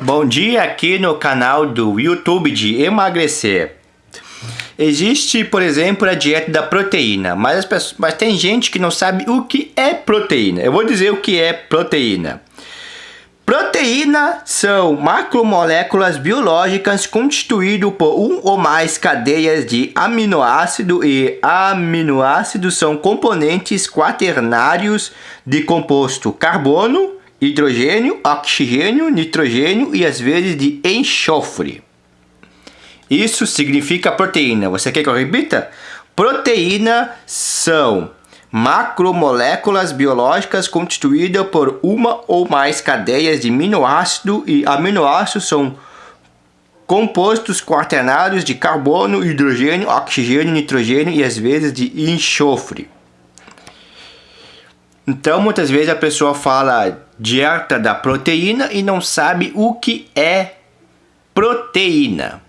Bom dia aqui no canal do YouTube de emagrecer. Existe, por exemplo, a dieta da proteína, mas, pessoas, mas tem gente que não sabe o que é proteína. Eu vou dizer o que é proteína. Proteína são macromoléculas biológicas constituídas por um ou mais cadeias de aminoácido e aminoácidos são componentes quaternários de composto carbono, hidrogênio, oxigênio, nitrogênio e às vezes de enxofre. Isso significa proteína. Você quer que eu repita? Proteína são macromoléculas biológicas constituídas por uma ou mais cadeias de aminoácido e aminoácidos são compostos quaternários de carbono, hidrogênio, oxigênio, nitrogênio e às vezes de enxofre. Então, muitas vezes a pessoa fala dieta da proteína e não sabe o que é proteína.